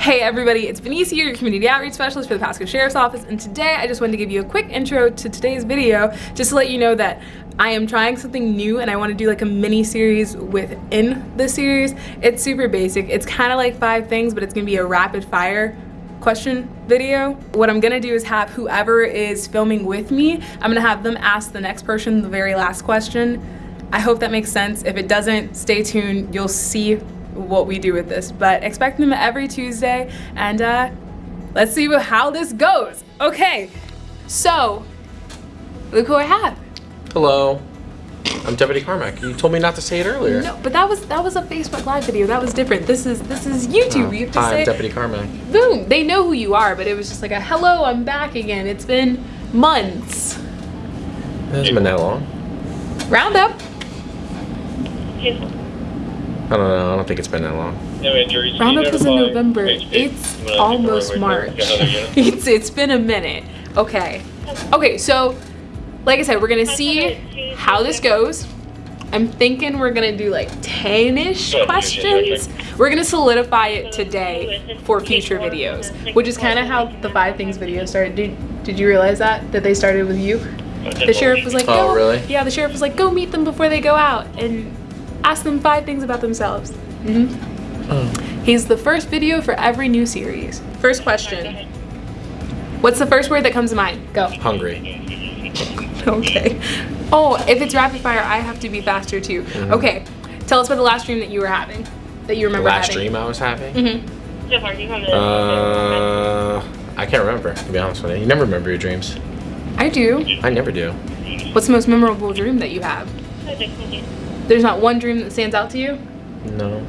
Hey everybody, it's Benicia, your community outreach specialist for the Pasco Sheriff's Office, and today I just wanted to give you a quick intro to today's video, just to let you know that I am trying something new and I want to do like a mini series within the series. It's super basic. It's kind of like five things, but it's going to be a rapid fire question video. What I'm gonna do is have whoever is filming with me, I'm gonna have them ask the next person the very last question. I hope that makes sense. If it doesn't, stay tuned. You'll see what we do with this. But expect them every Tuesday and uh, let's see how this goes. Okay, so look who I have. Hello. I'm Deputy Carmack. You told me not to say it earlier. No, but that was that was a Facebook Live video. That was different. This is this is YouTube. Oh, you have to hi, say I'm Deputy Carmack. boom. They know who you are, but it was just like a hello. I'm back again. It's been months. It hasn't been that long. Round up. I don't know. I don't think it's been that long. No injuries. Round You up is in November. HP. It's almost March. runway for another unit. it's it's been a minute. Okay. Okay, so like I said, we're gonna see how this goes. I'm thinking we're gonna do like 10-ish questions. We're gonna solidify it today for future videos, which is kind of how the five things video started. Did, did you realize that? That they started with you? The sheriff was like, Oh, really? Yeah, the sheriff was like, go meet them before they go out and ask them five things about themselves. hmm He's the first video for every new series. First question. What's the first word that comes to mind? Go. Hungry. Okay. Oh, if it's rapid fire, I have to be faster too. Okay. Tell us about the last dream that you were having. That you The remember last having. dream I was having? Mm -hmm. Uh, I can't remember, to be honest with you. You never remember your dreams. I do. I never do. What's the most memorable dream that you have? There's not one dream that stands out to you? No.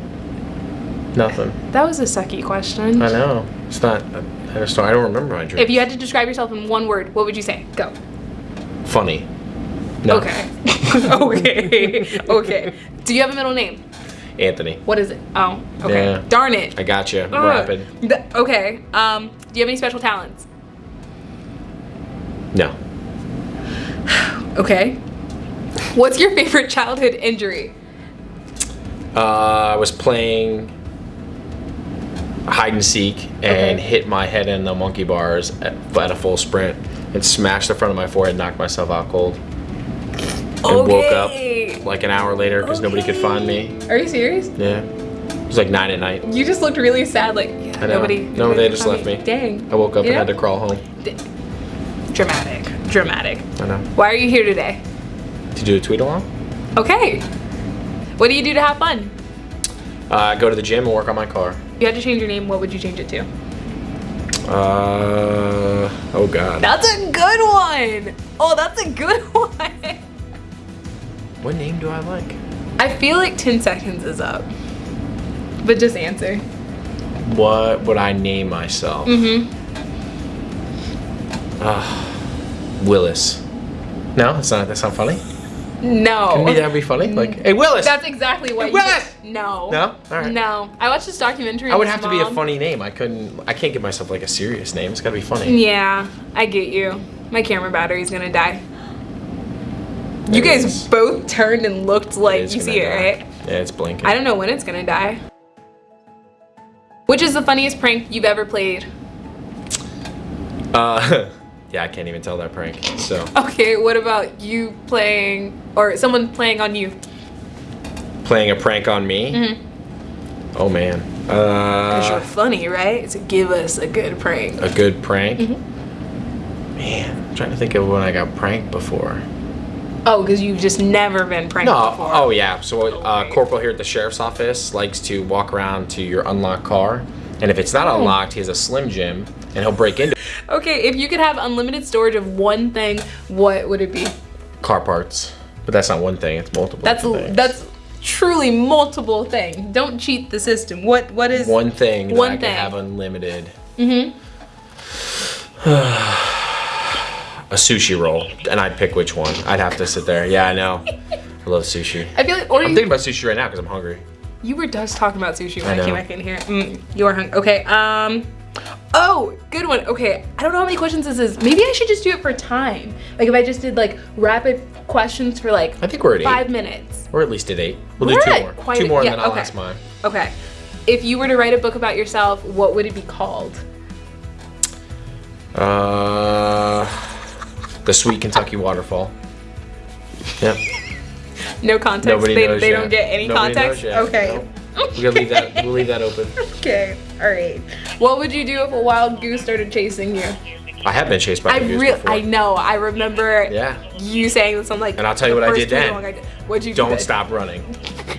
Nothing. That was a sucky question. I know. It's not. I just don't, I don't remember my dreams. If you had to describe yourself in one word, what would you say? Go. Funny. No. Okay. okay. okay. Do you have a middle name? Anthony. What is it? Oh, okay. Yeah. Darn it. I got you. Rapid. Th- okay. Um, do you have any special talents? No. Okay. What's your favorite childhood injury? Uh, I was playing hide and seek and Okay. hit my head in the monkey bars at, at a full sprint and smashed the front of my forehead, knocked myself out cold, and woke up like an hour later because nobody could find me. Are you serious? Yeah, it was like nine at night. You just looked really sad. Like yeah, nobody. No, nobody they just left me. Dang. I woke up You and had to crawl home. D- Dramatic. Dramatic. I know. Why are you here today? To do a tweet along? Okay. What do you do to have fun? Uh, go to the gym and work on my car. If you had to change your name, what would you change it to? Uh, oh god. That's a good one. Oh, that's a good one. What name do I like? I feel like 10 seconds is up. But just answer. What would I name myself? Mm-hmm. Ah, Willis. No, that's not. That's not funny. No. Can be that be funny? Like, hey Willis. That's exactly what Hey, you Willis! No. No? All right. No. I watched this documentary. I would have his to be a funny name. I couldn't. I can't give myself like a serious name. It's gotta be funny. Yeah, I get you. My camera battery's gonna die. There You guys is. both turned and looked like you see it, right? Yeah, it's blinking. I don't know when it's gonna die. Which is the funniest prank you've ever played? Uh, yeah, I can't even tell that prank. So Okay, what about you playing or someone playing on you? playing a prank on me. Mhm. Oh man. Because you're Uh, funny, right? So give us a good prank. a good prank. Mm-hmm. Man, I'm trying to think of when I got pranked before. Oh, because you've just never been pranked No. before. Oh yeah. So uh, Okay. corporal here at the sheriff's office likes to walk around to your unlocked car, and if it's not Oh. unlocked, he has a slim jim, and he'll break into Okay, if you could have unlimited storage of one thing, what would it be? car parts. But that's not one thing. It's multiple. That's things. that's truly multiple thing. Don't cheat the system. What what is one thing that One I thing. can have unlimited. Mm-hmm. a sushi roll, and I'd pick which one. I'd have to sit there. Yeah, I know. I love sushi. I feel like or I'm you, thinking about sushi right now because I'm hungry. you were just talking about sushi when I I, came back in here. Mm, you are hungry. Okay. Um. Oh, good one. Okay. I don't know how many questions this is. Maybe I should just do it for time. Like if I just did like rapid questions for like I think we're at five eight. minutes. We're at least at eight. We'll We're do two more. quite two more, yeah, and then I'll okay. ask mine. Okay. If you were to write a book about yourself, what would it be called? Uh, the Sweet Kentucky Waterfall. Yep. No context. Nobody they knows they yet. don't get any Nobody context. knows yet. Okay. We're gonna leave that. We'll leave that open. Okay. All right. What would you do if a wild goose started chasing you? I have been chased by I a goose before. I know. I remember Yeah. you saying this on like. And I'll tell you what I did then. I did. What'd you do? Don't then? stop running.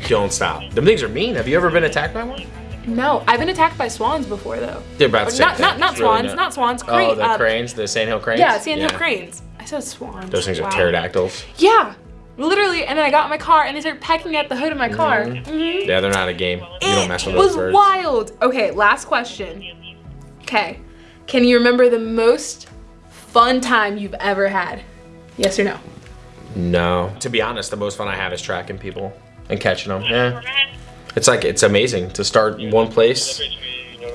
Don't stop. Them things are mean. Have you ever been attacked by one? No, I've been attacked by swans before though. They're about the Not not not It's really swans, not swans. Oh, the uh, cranes, the Sand Hill cranes. Yeah, sandhill cranes. I said swans. Those things Wow. are pterodactyls. Yeah, literally. And then I got in my car and they started pecking at the hood of my car. Mhm. Yeah, they're not a game. You don't mess with it was wild. Okay, last question. Okay, can you remember the most fun time you've ever had? Yes or no? No. To be honest, the most fun I have is tracking people and catching them. Yeah. It's like it's amazing to start in one place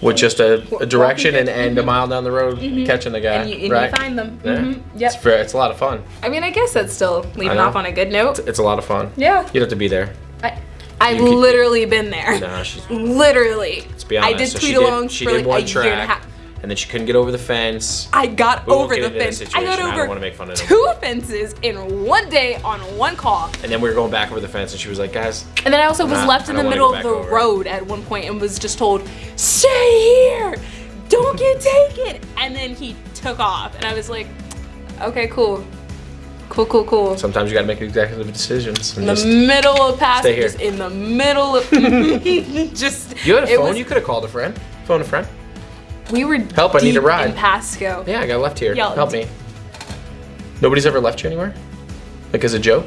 with just a, a direction and, and a mile down the road catching the guy. Mm-hmm. And you, and right? you find them. Yeah. hmm Yep. It's, very, it's a lot of fun. I mean, I guess that's still leaving off on a good note. It's a lot of fun. Yeah. You don't have to be there. I, I've literally been there. She's, Literally. let's be honest. I did So tweet she alongs did, for like a year and a track, half. And then she couldn't get over the fence. I got We over the fence. I got I don't over wanna make fun of them. two fences in one day on one call. And then we were going back over the fence, and she was like, "Guys, And then I also was Nah, left in the middle of the over. road at one point and was just told, stay here, don't get taken. And then he took off. And I was like, okay, cool. Cool, cool, cool. sometimes you got to make executive decisions." In the middle of just in the middle of, just. you had a phone. was- you could have called a friend. Phone a friend. We were Help, I need a ride. in Pasco. Yeah, I got left here. Help me. Nobody's ever left you anywhere? Like as a joke?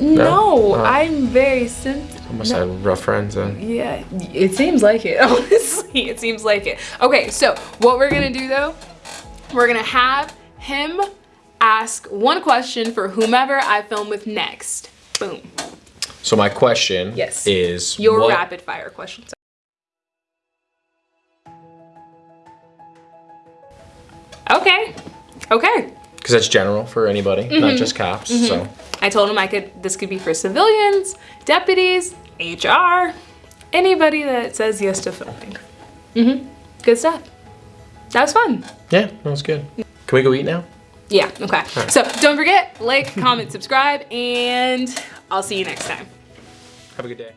No, Oh. I'm very sensitive. I must have rough friends then. Yeah, it seems like it. Honestly, it seems like it. Okay, so what we're gonna do though, we're gonna have him ask one question for whomever I film with next. Boom. So my question Yes. is Your what, rapid fire questions. Okay. Okay. Because that's general for anybody, Mm-hmm. not just cops. So I told him I could. This could be for civilians, deputies, HR, anybody that says yes to filming. Mhm. Good stuff. That was fun. yeah, that was good. Can we go eat now? Yeah, okay. So don't forget, like, comment, subscribe, and I'll see you next time. Have a good day.